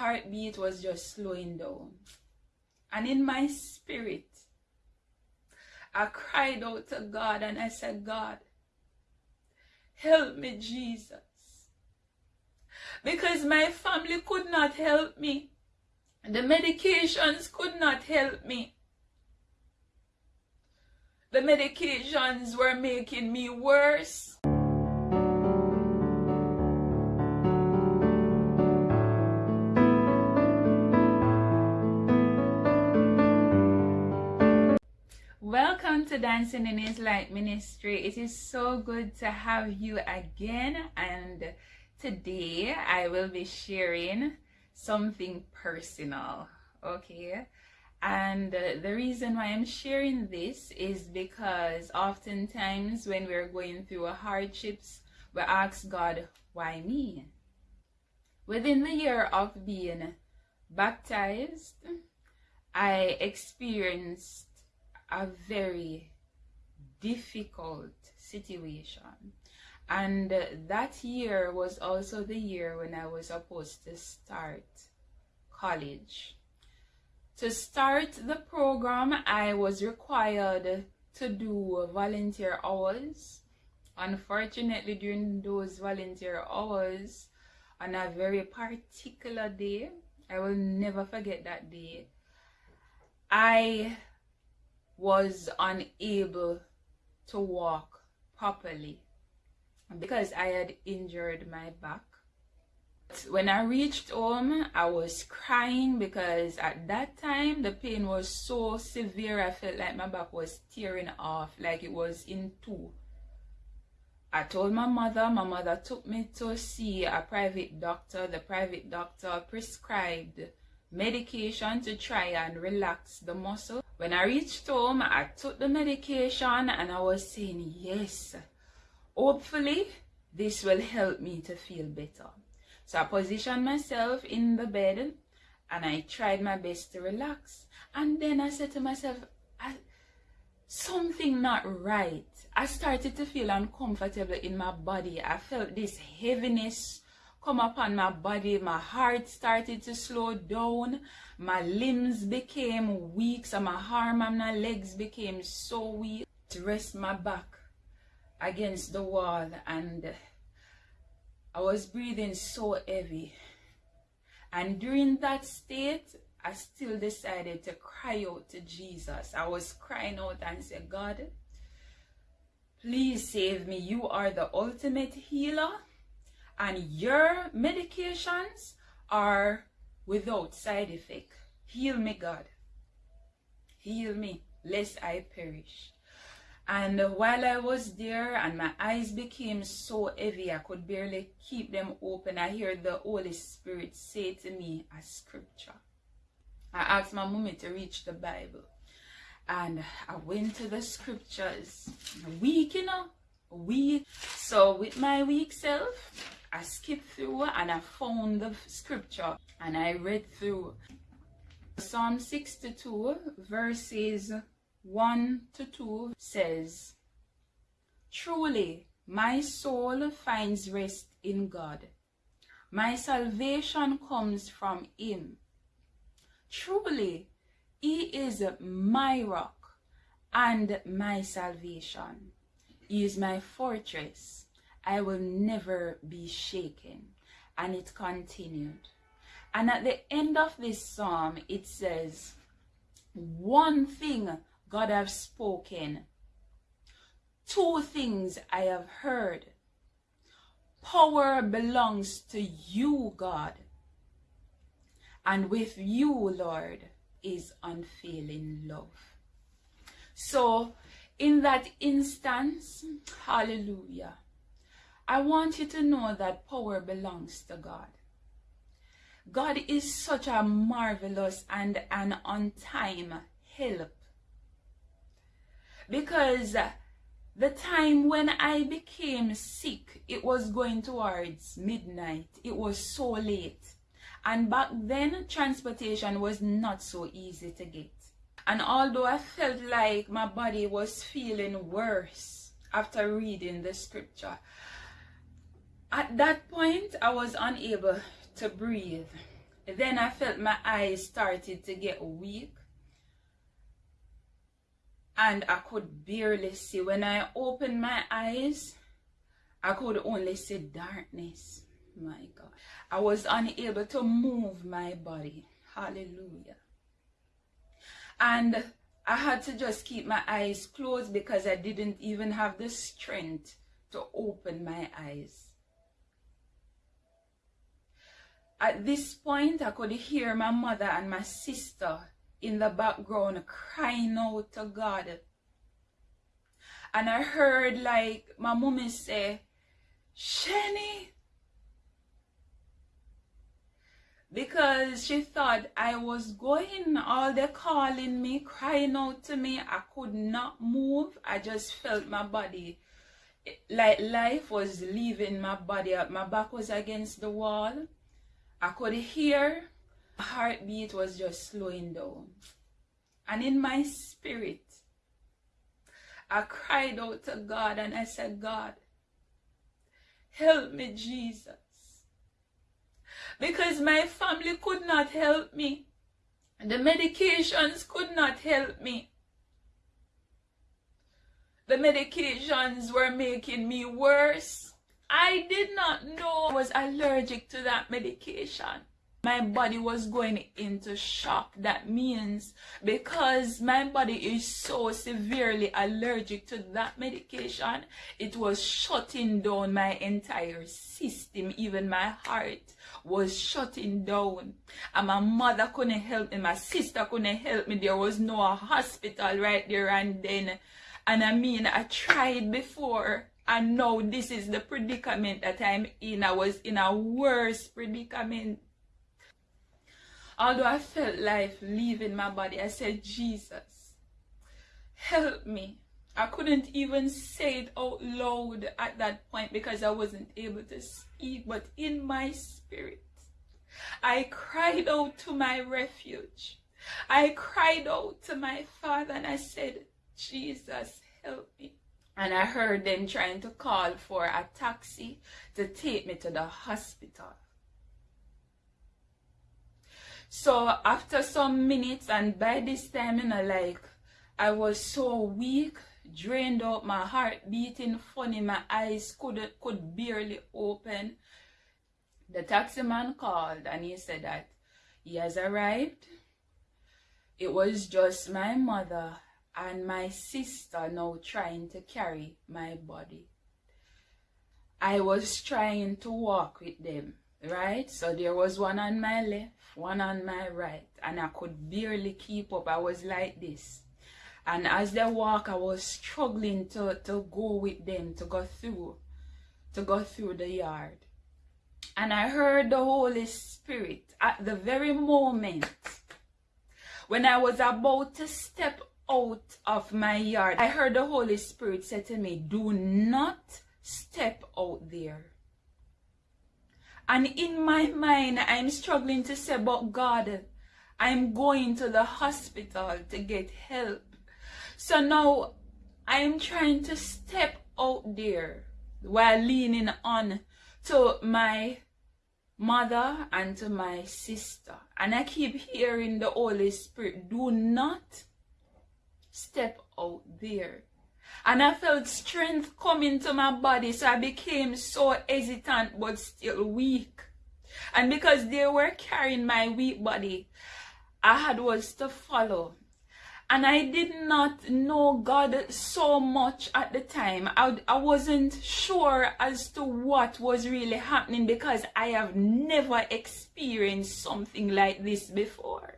heartbeat was just slowing down. And in my spirit, I cried out to God and I said, God, help me, Jesus. Because my family could not help me. The medications could not help me. The medications were making me worse. To Dancing in His Light Ministry. It is so good to have you again and today I will be sharing something personal, okay? And uh, the reason why I'm sharing this is because oftentimes when we're going through hardships, we ask God, why me? Within the year of being baptized, I experienced a very difficult situation. And that year was also the year when I was supposed to start college. To start the program, I was required to do volunteer hours. Unfortunately, during those volunteer hours, on a very particular day, I will never forget that day, I was unable to walk properly because I had injured my back. When I reached home, I was crying because at that time the pain was so severe. I felt like my back was tearing off, like it was in two. I told my mother, my mother took me to see a private doctor. The private doctor prescribed medication to try and relax the muscle. When I reached home, I took the medication and I was saying, yes, hopefully this will help me to feel better. So I positioned myself in the bed and I tried my best to relax. And then I said to myself, something not right. I started to feel uncomfortable in my body. I felt this heaviness come upon my body. My heart started to slow down. My limbs became weak. So my arm and my legs became so weak. To rest my back against the wall and I was breathing so heavy. And during that state, I still decided to cry out to Jesus. I was crying out and said, God, please save me. You are the ultimate healer and your medications are without side effect. Heal me, God. Heal me, lest I perish. And while I was there and my eyes became so heavy, I could barely keep them open. I hear the Holy Spirit say to me a scripture. I asked my mommy to reach the Bible. And I went to the scriptures. Weak, you know, weak. So with my weak self, I skipped through and I found the scripture and I read through Psalm 62 verses 1 to 2 says, Truly my soul finds rest in God. My salvation comes from him. Truly he is my rock and my salvation. He is my fortress I will never be shaken. And it continued. And at the end of this psalm, it says, One thing God have spoken, two things I have heard. Power belongs to you, God. And with you, Lord, is unfailing love. So, in that instance, hallelujah, I want you to know that power belongs to God. God is such a marvelous and an on time help. Because the time when I became sick, it was going towards midnight. It was so late. And back then, transportation was not so easy to get. And although I felt like my body was feeling worse after reading the scripture, at that point, I was unable to breathe. Then I felt my eyes started to get weak. And I could barely see. When I opened my eyes, I could only see darkness. My God. I was unable to move my body. Hallelujah. And I had to just keep my eyes closed because I didn't even have the strength to open my eyes. At this point, I could hear my mother and my sister in the background crying out to God. And I heard like my mommy say, Shani. Because she thought I was going, all they calling me, crying out to me. I could not move. I just felt my body like life was leaving my body. My back was against the wall. I could hear my heartbeat was just slowing down. And in my spirit, I cried out to God and I said, God, help me, Jesus. Because my family could not help me. The medications could not help me. The medications were making me worse. I did not know I was allergic to that medication. My body was going into shock. That means because my body is so severely allergic to that medication, it was shutting down my entire system. Even my heart was shutting down. And my mother couldn't help me. My sister couldn't help me. There was no hospital right there and then. And I mean, I tried before and now this is the predicament that I'm in. I was in a worse predicament. Although I felt life leaving my body, I said, Jesus, help me. I couldn't even say it out loud at that point because I wasn't able to speak, but in my spirit, I cried out to my refuge. I cried out to my father and I said, Jesus, help me and I heard them trying to call for a taxi to take me to the hospital. So after some minutes and by this time, you know, like I was so weak, drained out, my heart beating funny, my eyes could could barely open. The taxi man called and he said that he has arrived. It was just my mother and my sister now trying to carry my body. I was trying to walk with them, right? So there was one on my left, one on my right, and I could barely keep up. I was like this. And as they walk, I was struggling to, to go with them, to go through, to go through the yard. And I heard the Holy Spirit at the very moment when I was about to step out of my yard, I heard the Holy Spirit say to me, do not step out there. And in my mind, I'm struggling to say, but God, I'm going to the hospital to get help. So now I'm trying to step out there while leaning on to my mother and to my sister. And I keep hearing the Holy Spirit, do not step out there. And I felt strength coming to my body, so I became so hesitant but still weak. And because they were carrying my weak body, I had was to follow. And I did not know God so much at the time. I, I wasn't sure as to what was really happening because I have never experienced something like this before.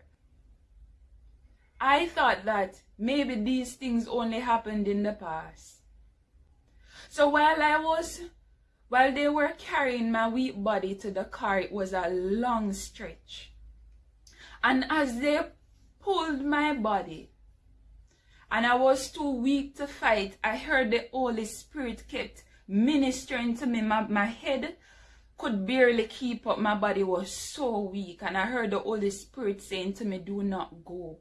I thought that maybe these things only happened in the past. So while I was, while they were carrying my weak body to the car, it was a long stretch. And as they pulled my body, and I was too weak to fight, I heard the Holy Spirit kept ministering to me. My, my head could barely keep up. My body was so weak. And I heard the Holy Spirit saying to me, do not go.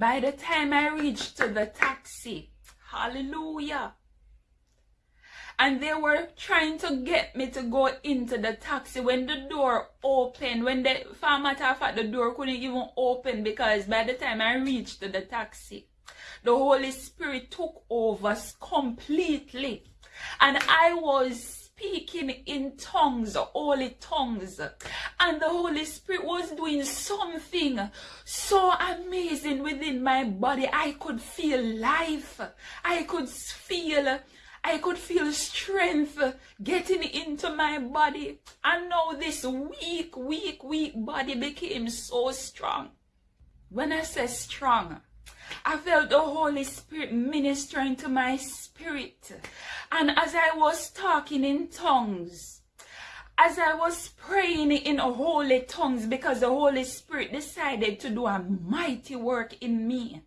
By the time I reached to the taxi, hallelujah, and they were trying to get me to go into the taxi when the door opened. When the for matter of the door couldn't even open because by the time i reached to the taxi the holy spirit took over completely. And i was speaking in tongues, holy tongues. And the Holy Spirit was doing something so amazing within my body. I could feel life. I could feel I could feel strength getting into my body. And now this weak, weak, weak body became so strong. When I say strong, I felt the Holy Spirit ministering to my spirit. And as I was talking in tongues, as I was praying in holy tongues because the Holy Spirit decided to do a mighty work in me.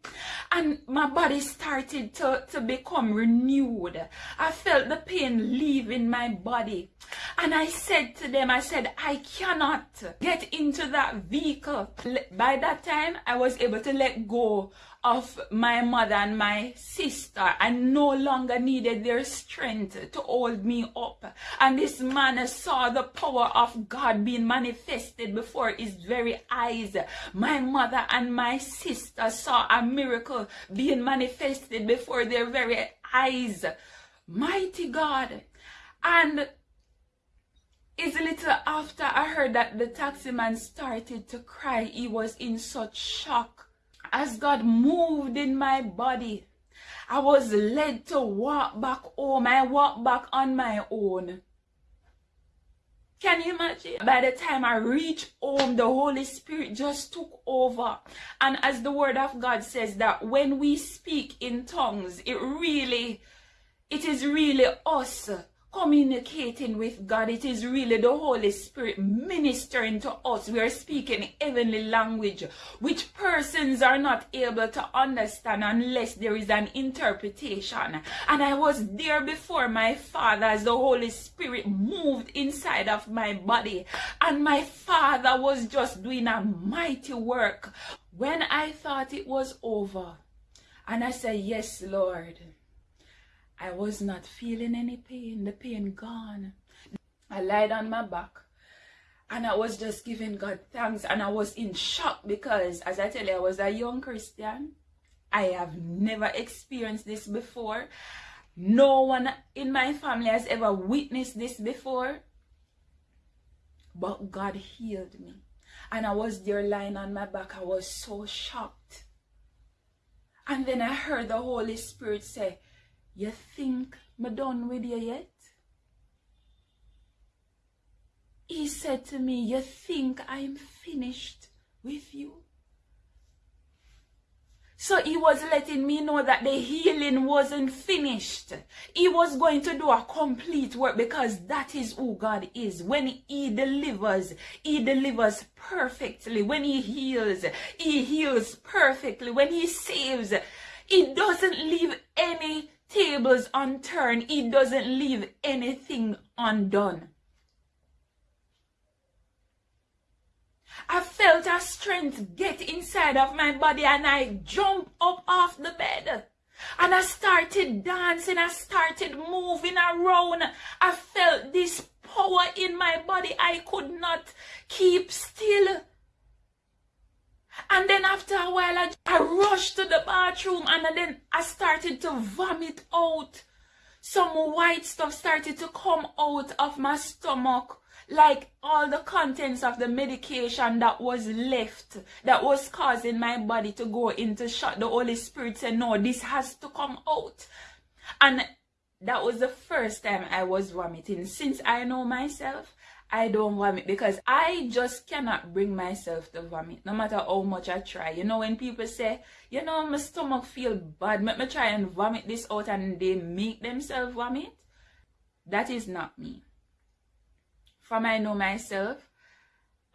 And my body started to, to become renewed. I felt the pain leaving my body. And I said to them, I said, I cannot get into that vehicle. By that time, I was able to let go of my mother and my sister. I no longer needed their strength to hold me up. And this man saw the power of God being manifested before his very eyes. My mother and my sister saw a miracle being manifested before their very eyes. Mighty God. And it's a little after I heard that the taxi man started to cry. He was in such shock as God moved in my body, I was led to walk back home. I walked back on my own. Can you imagine? By the time I reached home, the Holy Spirit just took over. And as the word of God says that when we speak in tongues, it really, it is really us communicating with God. It is really the Holy Spirit ministering to us. We are speaking heavenly language, which persons are not able to understand unless there is an interpretation. And I was there before my Father as the Holy Spirit moved inside of my body. And my Father was just doing a mighty work. When I thought it was over, and I said, Yes, Lord. I was not feeling any pain, the pain gone. I lied on my back and I was just giving God thanks and I was in shock because as I tell you, I was a young Christian. I have never experienced this before. No one in my family has ever witnessed this before. But God healed me. And I was there lying on my back. I was so shocked. And then I heard the Holy Spirit say, you think me done with you yet? He said to me, you think I'm finished with you? So he was letting me know that the healing wasn't finished. He was going to do a complete work because that is who God is. When he delivers, he delivers perfectly. When he heals, he heals perfectly. When he saves, he doesn't leave any tables unturned. He doesn't leave anything undone. I felt a strength get inside of my body and I jumped up off the bed. And I started dancing. I started moving around. I felt this power in my body. I could not keep still. And then after a while, I, I rushed to the bathroom and then I started to vomit out. Some white stuff started to come out of my stomach. Like all the contents of the medication that was left, that was causing my body to go into shock. The Holy Spirit said, no, this has to come out. And that was the first time I was vomiting. Since I know myself, I don't vomit because I just cannot bring myself to vomit no matter how much I try. You know, when people say, you know, my stomach feel bad, let me try and vomit this out and they make themselves vomit. That is not me. From I know myself,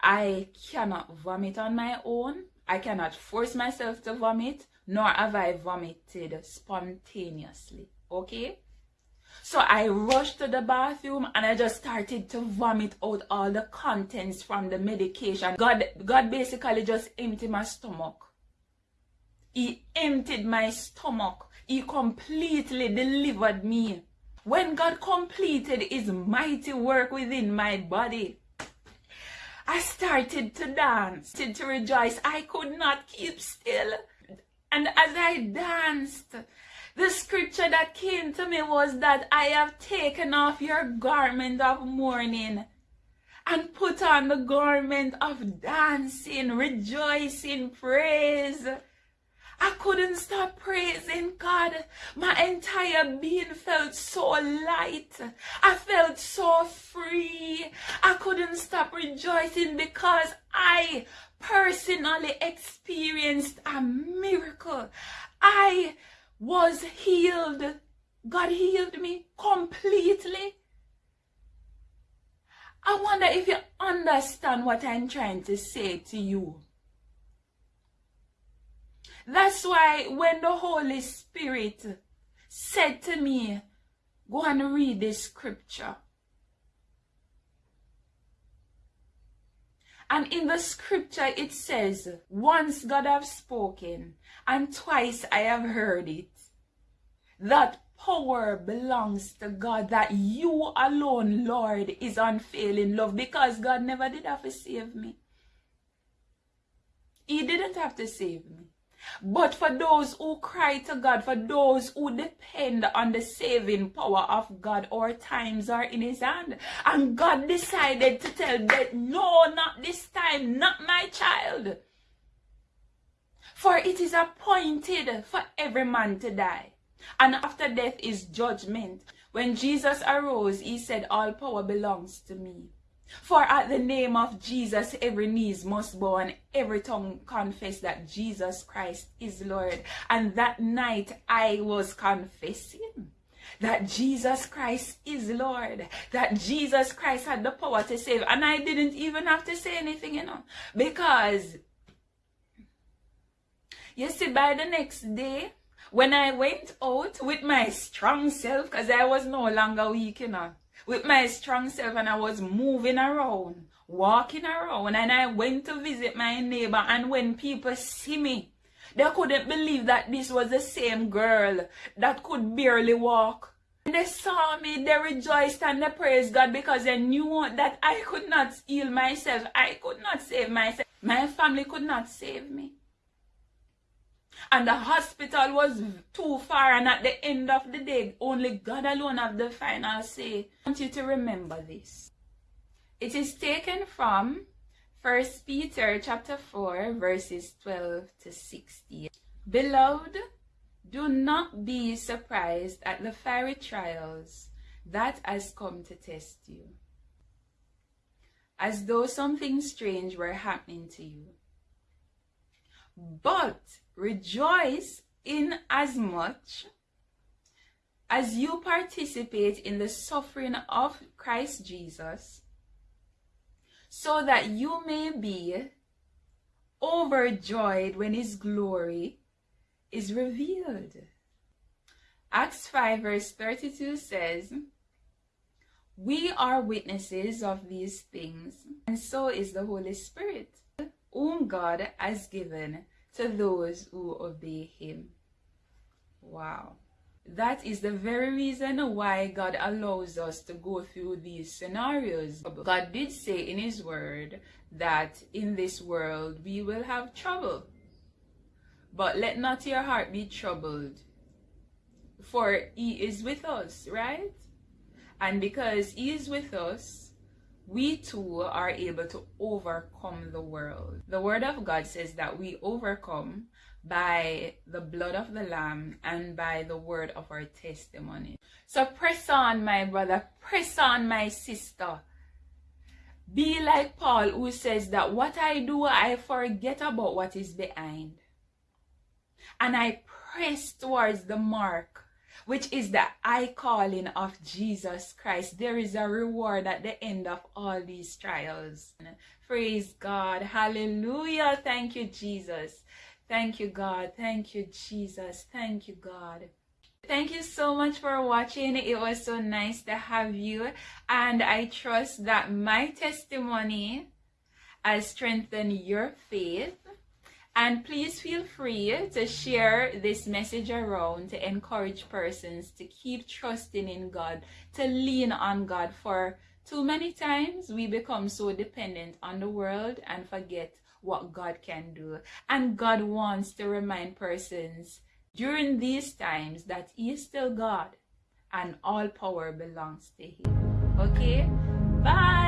I cannot vomit on my own. I cannot force myself to vomit, nor have I vomited spontaneously. Okay? So I rushed to the bathroom and I just started to vomit out all the contents from the medication. God, God basically just emptied my stomach. He emptied my stomach. He completely delivered me. when God completed his mighty work within my body, I started to dance, started to rejoice. I could not keep still. And as I danced, the scripture that came to me was that I have taken off your garment of mourning and put on the garment of dancing, rejoicing, praise. I couldn't stop praising God. My entire being felt so light. I felt so free. I couldn't stop rejoicing because I personally experienced a miracle. I was healed. God healed me completely. I wonder if you understand what I'm trying to say to you. That's why when the Holy Spirit said to me, go and read this scripture. And in the scripture it says, once God have spoken, and twice I have heard it. That power belongs to God, that you alone, Lord, is unfailing love, because God never did have to save me. He didn't have to save me. But for those who cry to God, for those who depend on the saving power of God, our times are in His hand. And God decided to tell death, no, not this time, not my child. For it is appointed for every man to die. And after death is judgment. When Jesus arose, he said, all power belongs to me. For at the name of Jesus, every knees must bow and every tongue confess that Jesus Christ is Lord. And that night I was confessing that Jesus Christ is Lord, that Jesus Christ had the power to save. And I didn't even have to say anything, you know, because you see, by the next day, when I went out with my strong self, because I was no longer weak, you know, with my strong self and I was moving around, walking around, and I went to visit my neighbor. And when people see me, they couldn't believe that this was the same girl that could barely walk. And they saw me, they rejoiced and they praised God because they knew that I could not heal myself. I could not save myself. My family could not save me and the hospital was too far and at the end of the day only God alone have the final say. I want you to remember this. It is taken from 1 Peter chapter 4 verses 12 to 16. Beloved, do not be surprised at the fiery trials that has come to test you, as though something strange were happening to you. But Rejoice in as much as you participate in the suffering of Christ Jesus, so that you may be overjoyed when his glory is revealed. Acts 5 verse 32 says, We are witnesses of these things, and so is the Holy Spirit, whom God has given to those who obey him. Wow. That is the very reason why God allows us to go through these scenarios. God did say in his word that in this world we will have trouble. But let not your heart be troubled, for he is with us, right? And because he is with us, we too are able to overcome the world. The word of God says that we overcome by the blood of the lamb and by the word of our testimony. So press on, my brother, press on, my sister. Be like Paul who says that what I do, I forget about what is behind. And I press towards the mark which is the high calling of Jesus Christ. There is a reward at the end of all these trials. Praise God. Hallelujah. Thank you, Jesus. Thank you, God. Thank you, Jesus. Thank you, God. Thank you so much for watching. It was so nice to have you. And I trust that my testimony has strengthened your faith And please feel free to share this message around to encourage persons to keep trusting in God, to lean on God. For too many times we become so dependent on the world and forget what God can do. And God wants to remind persons during these times that He is still God and all power belongs to Him. Okay? Bye.